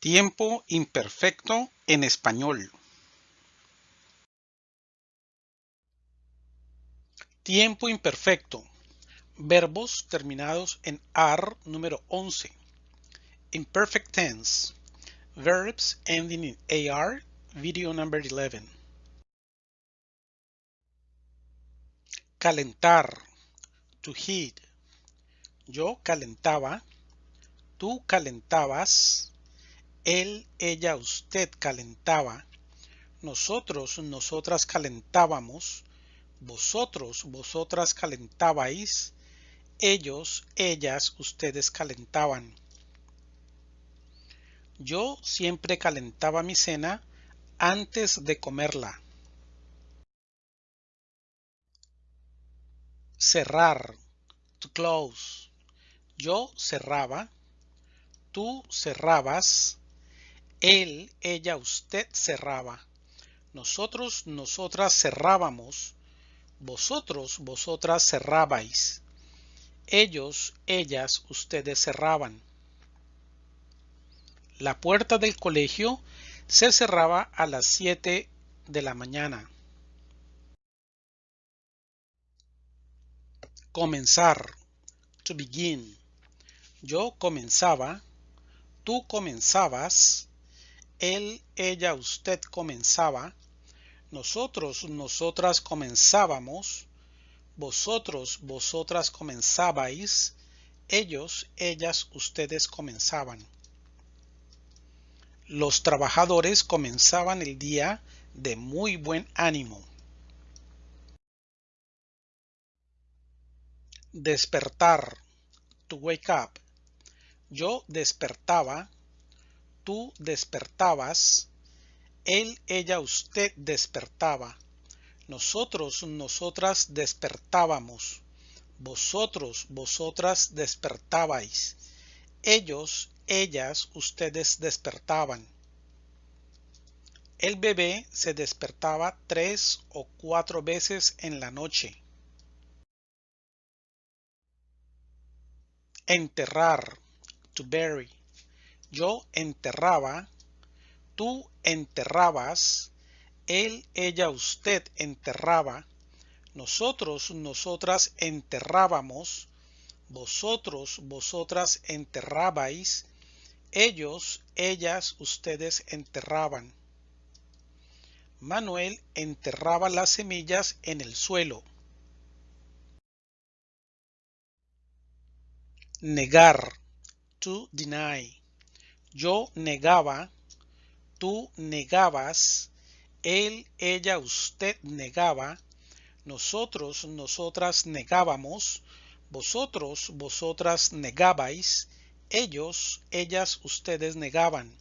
Tiempo imperfecto en español. Tiempo imperfecto. Verbos terminados en AR número 11. Imperfect tense. Verbs ending in AR, video number 11. Calentar. To heat. Yo calentaba. Tú calentabas él, ella, usted calentaba, nosotros, nosotras calentábamos, vosotros, vosotras calentabais, ellos, ellas, ustedes calentaban. Yo siempre calentaba mi cena antes de comerla. Cerrar, to close. Yo cerraba, tú cerrabas, él, ella, usted cerraba. Nosotros, nosotras cerrábamos. Vosotros, vosotras cerrabais. Ellos, ellas, ustedes cerraban. La puerta del colegio se cerraba a las 7 de la mañana. Comenzar. To begin. Yo comenzaba. Tú comenzabas él, ella, usted comenzaba, nosotros, nosotras comenzábamos, vosotros, vosotras comenzabais, ellos, ellas, ustedes comenzaban. Los trabajadores comenzaban el día de muy buen ánimo. Despertar. To wake up. Yo despertaba tú despertabas, él, ella, usted despertaba, nosotros, nosotras despertábamos, vosotros, vosotras despertabais, ellos, ellas, ustedes despertaban. El bebé se despertaba tres o cuatro veces en la noche. Enterrar, to bury. Yo enterraba, tú enterrabas, él, ella, usted enterraba, nosotros, nosotras enterrábamos, vosotros, vosotras enterrabais, ellos, ellas, ustedes enterraban. Manuel enterraba las semillas en el suelo. Negar. To deny. Yo negaba, tú negabas, él, ella, usted negaba, nosotros, nosotras negábamos, vosotros, vosotras negabais, ellos, ellas, ustedes negaban.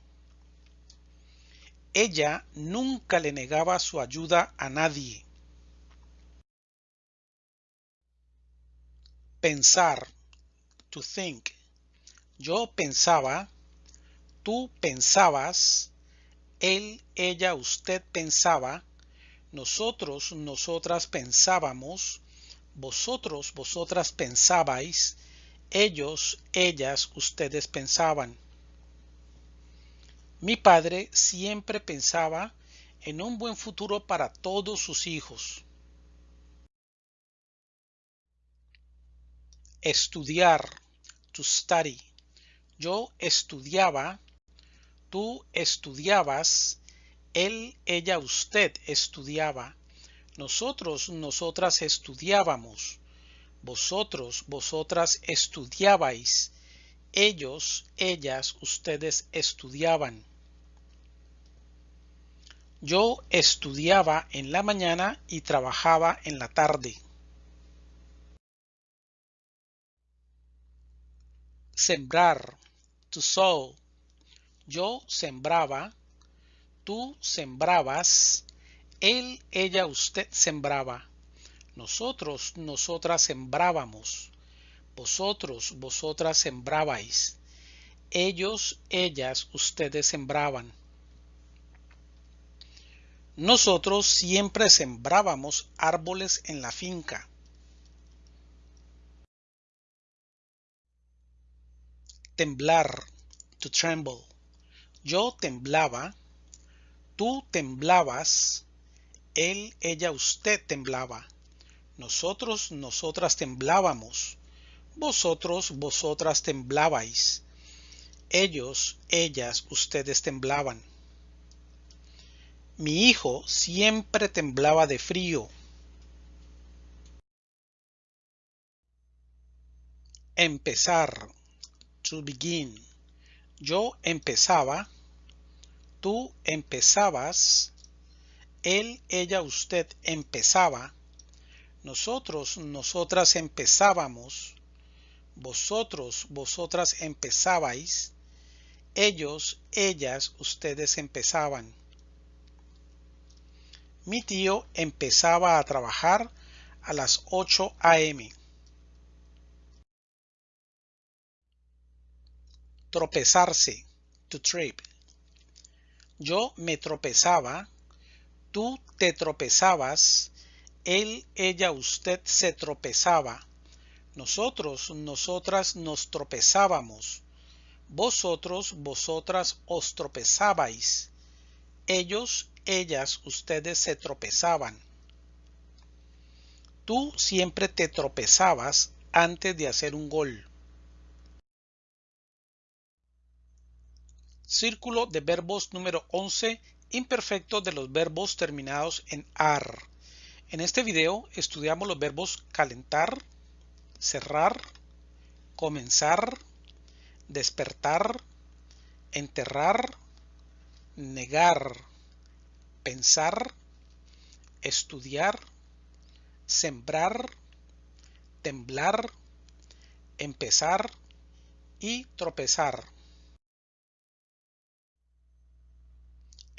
Ella nunca le negaba su ayuda a nadie. Pensar, to think. Yo pensaba, tú pensabas, él, ella, usted pensaba, nosotros, nosotras pensábamos, vosotros, vosotras pensabais, ellos, ellas, ustedes pensaban. Mi padre siempre pensaba en un buen futuro para todos sus hijos. Estudiar, to study. Yo estudiaba, Tú estudiabas, él, ella, usted estudiaba, nosotros, nosotras estudiábamos, vosotros, vosotras estudiabais, ellos, ellas, ustedes estudiaban. Yo estudiaba en la mañana y trabajaba en la tarde. Sembrar, to sow, yo sembraba, tú sembrabas, él, ella, usted sembraba, nosotros, nosotras sembrábamos, vosotros, vosotras sembrabais, ellos, ellas, ustedes sembraban. Nosotros siempre sembrábamos árboles en la finca. Temblar, to tremble. Yo temblaba, tú temblabas, él, ella, usted temblaba. Nosotros, nosotras temblábamos. Vosotros, vosotras temblabais. Ellos, ellas, ustedes temblaban. Mi hijo siempre temblaba de frío. Empezar. To begin. Yo empezaba. Tú empezabas. Él, ella, usted empezaba. Nosotros, nosotras empezábamos. Vosotros, vosotras empezabais. Ellos, ellas, ustedes empezaban. Mi tío empezaba a trabajar a las 8 a.m. Tropezarse, to trip. Yo me tropezaba, tú te tropezabas, él, ella, usted se tropezaba. Nosotros, nosotras nos tropezábamos. Vosotros, vosotras os tropezabais. Ellos, ellas, ustedes se tropezaban. Tú siempre te tropezabas antes de hacer un gol. Círculo de verbos número 11, imperfecto de los verbos terminados en AR. En este video estudiamos los verbos calentar, cerrar, comenzar, despertar, enterrar, negar, pensar, estudiar, sembrar, temblar, empezar y tropezar.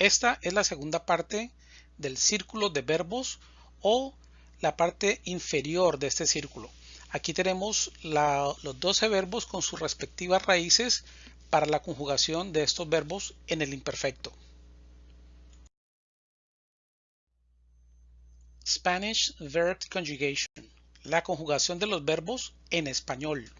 Esta es la segunda parte del círculo de verbos o la parte inferior de este círculo. Aquí tenemos los 12 verbos con sus respectivas raíces para la conjugación de estos verbos en el imperfecto. Spanish Verb Conjugation. La conjugación de los verbos en español.